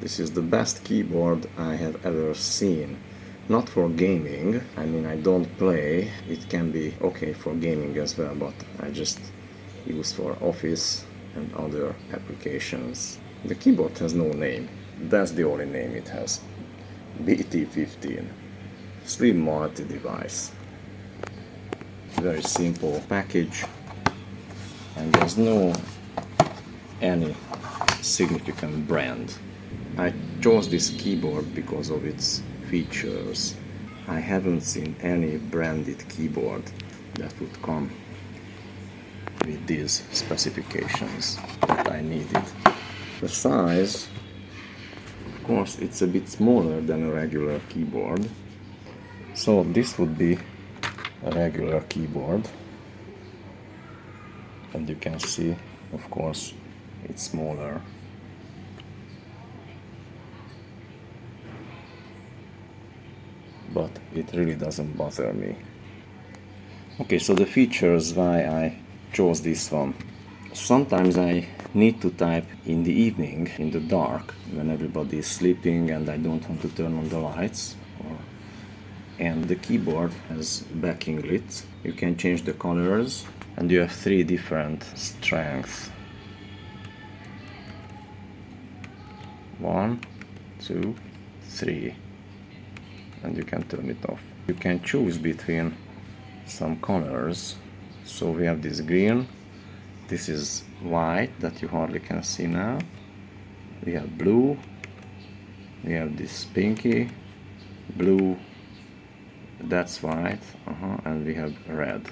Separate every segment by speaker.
Speaker 1: This is the best keyboard I have ever seen. Not for gaming, I mean I don't play, it can be okay for gaming as well, but I just use for office and other applications. The keyboard has no name, that's the only name it has. BT15 Slim multi-device very simple package and there's no any significant brand. I chose this keyboard because of its features. I haven't seen any branded keyboard that would come with these specifications that I needed. The size, of course, it's a bit smaller than a regular keyboard. So this would be a regular keyboard and you can see of course it's smaller but it really doesn't bother me. Okay so the features why I chose this one. Sometimes I need to type in the evening in the dark when everybody is sleeping and I don't want to turn on the lights. And the keyboard has backing lit. You can change the colors and you have three different strengths. One two three and you can turn it off. You can choose between some colors. So we have this green. This is white that you hardly can see now. We have blue. We have this pinky. Blue. That's white. Uh -huh, and we have red.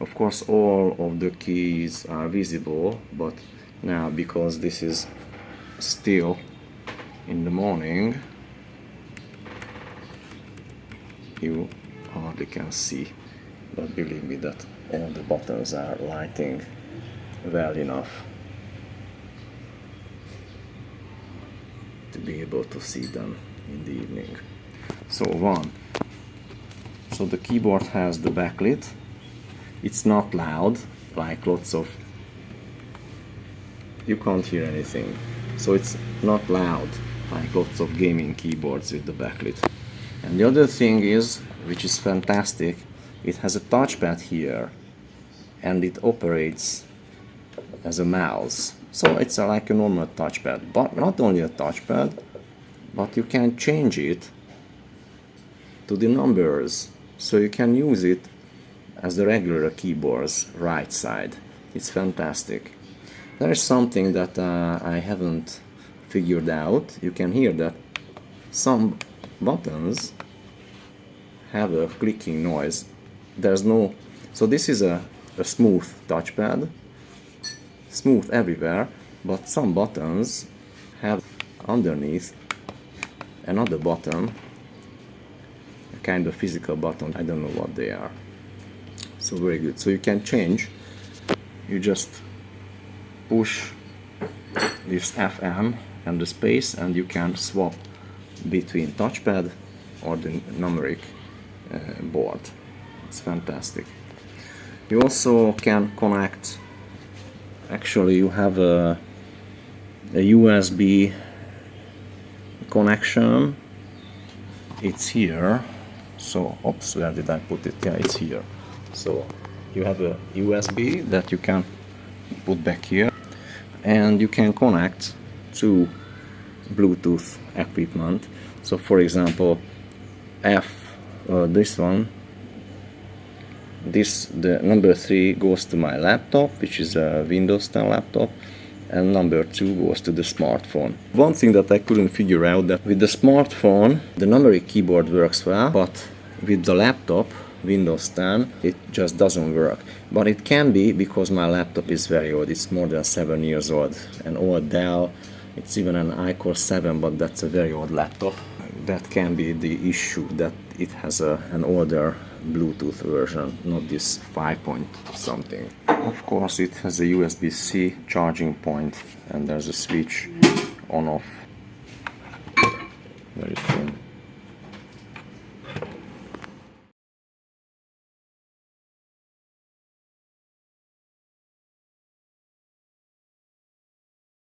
Speaker 1: Of course all of the keys are visible but now because this is still in the morning you uh, hardly can see but believe me that all the buttons are lighting well enough to be able to see them in the evening. So one. So the keyboard has the backlit. It's not loud like lots of you can't hear anything. So it's not loud like lots of gaming keyboards with the backlit and the other thing is which is fantastic it has a touchpad here and it operates as a mouse so it's a, like a normal touchpad but not only a touchpad but you can change it to the numbers so you can use it as the regular keyboard's right side. It's fantastic. There is something that uh, I haven't figured out. You can hear that some buttons have a clicking noise. There's no... So this is a, a smooth touchpad, smooth everywhere, but some buttons have underneath another button a kind of physical button. I don't know what they are. So very good. So you can change. You just push this FM and the space and you can swap between touchpad or the numeric Eh, board it's fantastic. You also can connect. Actually you have a, a USB connection. It's here. So oops where did I put it? Yeah it's here. So you have a USB that you can put back here. And you can connect to Bluetooth equipment. So for example F uh, this one. This the number three goes to my laptop which is a Windows 10 laptop and number two goes to the smartphone. One thing that I couldn't figure out that with the smartphone the numeric keyboard works well but with the laptop Windows 10 it just doesn't work. But it can be because my laptop is very old. It's more than seven years old. An old Dell it's even an iCore 7 but that's a very old laptop that can be the issue that it has a, an older Bluetooth version not this 5 point something. Of course it has a USB-C charging point and there's a switch on off. Very thin